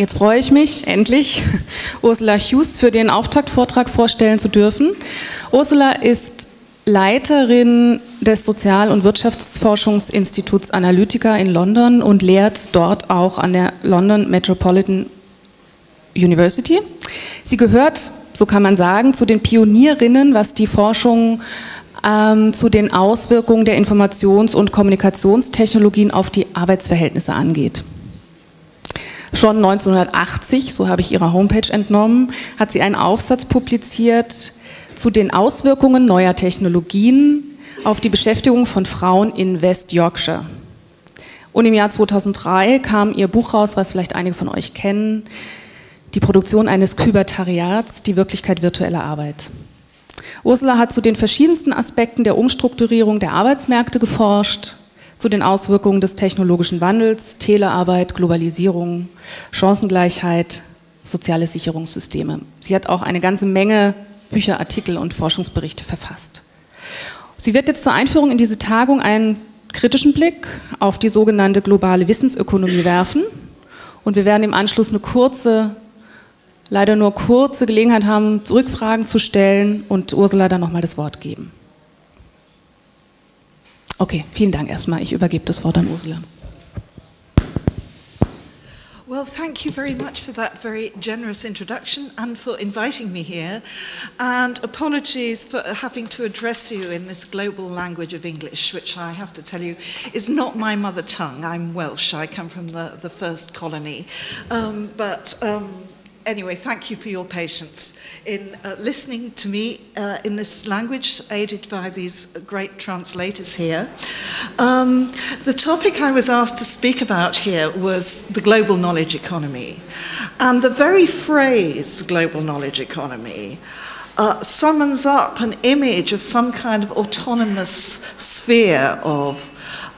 Jetzt freue ich mich, endlich Ursula Hughes für den Auftaktvortrag vorstellen zu dürfen. Ursula ist Leiterin des Sozial- und Wirtschaftsforschungsinstituts Analytica in London und lehrt dort auch an der London Metropolitan University. Sie gehört, so kann man sagen, zu den Pionierinnen, was die Forschung ähm, zu den Auswirkungen der Informations- und Kommunikationstechnologien auf die Arbeitsverhältnisse angeht. Schon 1980, so habe ich ihrer Homepage entnommen, hat sie einen Aufsatz publiziert zu den Auswirkungen neuer Technologien auf die Beschäftigung von Frauen in West Yorkshire. Und im Jahr 2003 kam ihr Buch raus, was vielleicht einige von euch kennen, die Produktion eines Kybertariats, die Wirklichkeit virtueller Arbeit. Ursula hat zu den verschiedensten Aspekten der Umstrukturierung der Arbeitsmärkte geforscht, zu den Auswirkungen des technologischen Wandels, Telearbeit, Globalisierung, Chancengleichheit, soziale Sicherungssysteme. Sie hat auch eine ganze Menge Bücher, Artikel und Forschungsberichte verfasst. Sie wird jetzt zur Einführung in diese Tagung einen kritischen Blick auf die sogenannte globale Wissensökonomie werfen und wir werden im Anschluss eine kurze, leider nur kurze Gelegenheit haben, Rückfragen zu stellen und Ursula dann nochmal das Wort geben. Okay, vielen Dank erstmal. Ich übergebe das Wort an Ursula. Well, thank you very much for that very generous introduction and for inviting me here. And apologies for having to address you in this global language of English, which I have to tell you is not my mother tongue. I'm Welsh, I come from the, the first colony. Um, but um, anyway, thank you for your patience in uh, listening to me uh, in this language, aided by these great translators here. Um, the topic I was asked to speak about here was the global knowledge economy. And the very phrase global knowledge economy uh, summons up an image of some kind of autonomous sphere of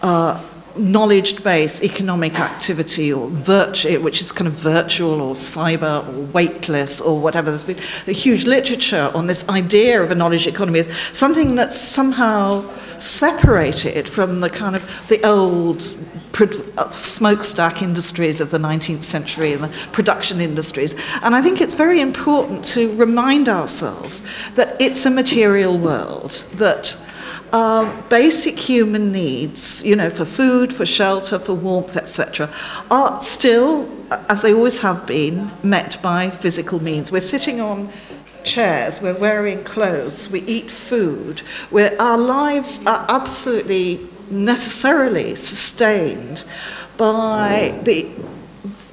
uh, knowledge-based economic activity or virtue, eh, which is kind of virtual or cyber or weightless or whatever. There's been a huge literature on this idea of a knowledge economy, something that's somehow separated from the kind of the old uh, smokestack industries of the 19th century and the production industries. And I think it's very important to remind ourselves that it's a material world, that uh, basic human needs, you know, for food, for shelter, for warmth, etc., are still, as they always have been, met by physical means. We're sitting on chairs, we're wearing clothes, we eat food, where our lives are absolutely necessarily sustained by the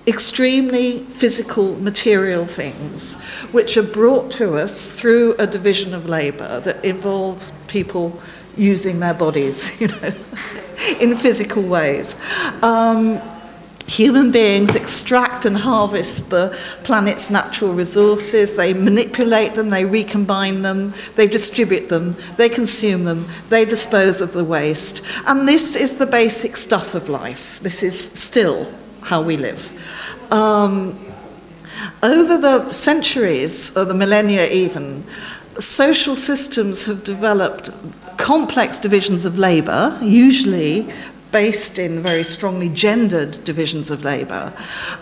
extremely physical material things which are brought to us through a division of labor that involves people using their bodies, you know, in physical ways. Um, human beings extract and harvest the planet's natural resources, they manipulate them, they recombine them, they distribute them, they consume them, they dispose of the waste. And this is the basic stuff of life. This is still how we live. Um, over the centuries, or the millennia even, social systems have developed complex divisions of labour, usually based in very strongly gendered divisions of labour.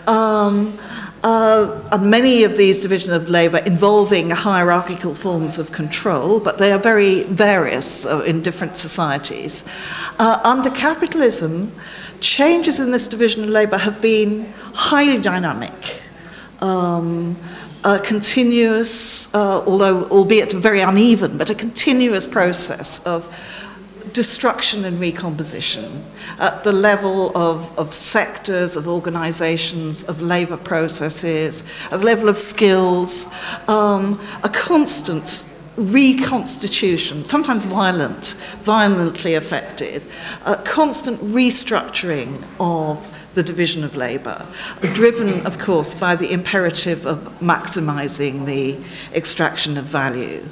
Um, uh, and many of these divisions of labour involving hierarchical forms of control, but they are very various uh, in different societies. Uh, under capitalism, changes in this division of labour have been highly dynamic. Um, a continuous, uh, although albeit very uneven, but a continuous process of destruction and recomposition at the level of, of sectors, of organizations, of labor processes, at the level of skills, um, a constant reconstitution, sometimes violent, violently affected, a constant restructuring of the division of labour, driven, of course, by the imperative of maximizing the extraction of value.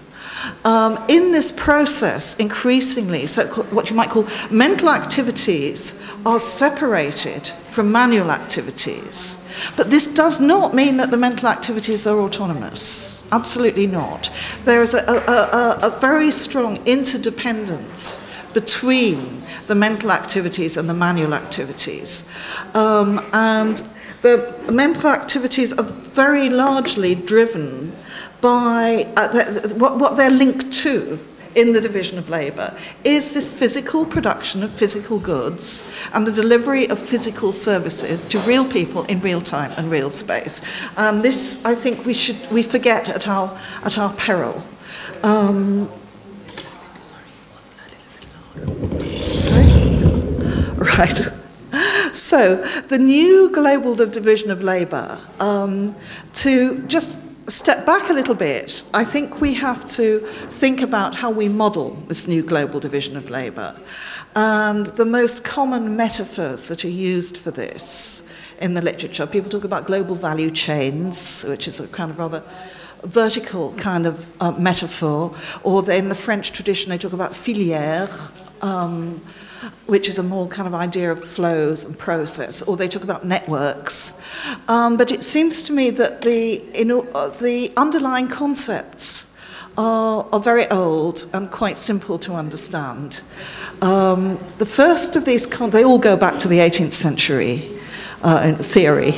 Um, in this process, increasingly, so what you might call mental activities are separated from manual activities. But this does not mean that the mental activities are autonomous. Absolutely not. There is a, a, a, a very strong interdependence between the mental activities and the manual activities. Um, and the mental activities are very largely driven by uh, the, what, what they're linked to in the division of labour is this physical production of physical goods and the delivery of physical services to real people in real time and real space. And this, I think, we should we forget at our at our peril. Um, sorry, right. So the new global division of labour um, to just step back a little bit, I think we have to think about how we model this new global division of labour. And the most common metaphors that are used for this in the literature, people talk about global value chains, which is a kind of rather vertical kind of uh, metaphor, or in the French tradition they talk about filière, um, which is a more kind of idea of flows and process, or they talk about networks. Um, but it seems to me that the, in, uh, the underlying concepts are, are very old and quite simple to understand. Um, the first of these, they all go back to the 18th century. Uh, in theory.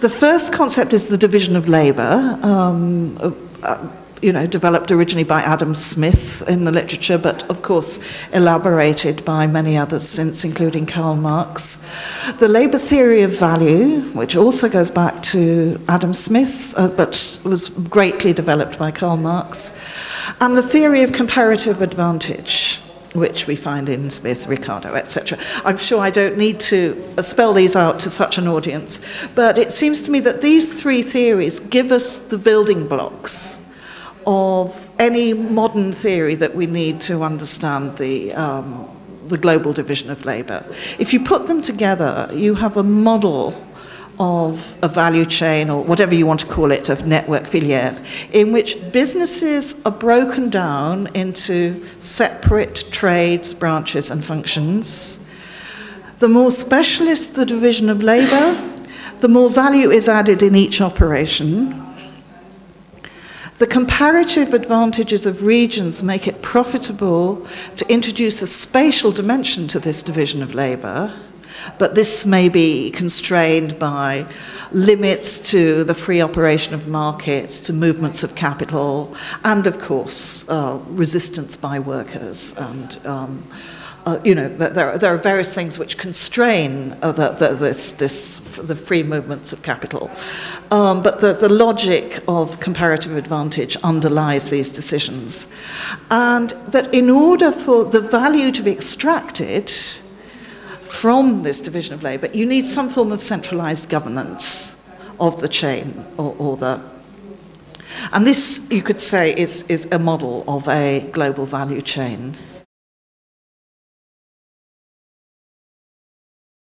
The first concept is the division of labour. Um, uh, you know, developed originally by Adam Smith in the literature, but of course elaborated by many others since, including Karl Marx. The labour theory of value, which also goes back to Adam Smith, uh, but was greatly developed by Karl Marx. And the theory of comparative advantage, which we find in Smith, Ricardo, etc. I'm sure I don't need to spell these out to such an audience, but it seems to me that these three theories give us the building blocks of any modern theory that we need to understand the, um, the global division of labour. If you put them together, you have a model of a value chain or whatever you want to call it, of network filière, in which businesses are broken down into separate trades, branches and functions. The more specialist the division of labour, the more value is added in each operation, the comparative advantages of regions make it profitable to introduce a spatial dimension to this division of labour, but this may be constrained by limits to the free operation of markets, to movements of capital, and of course, uh, resistance by workers and um, uh, you know, there, there are various things which constrain uh, the, the, this, this, the free movements of capital. Um, but the, the logic of comparative advantage underlies these decisions. And that in order for the value to be extracted from this division of labour, you need some form of centralised governance of the chain or, or the and this, you could say, is, is a model of a global value chain.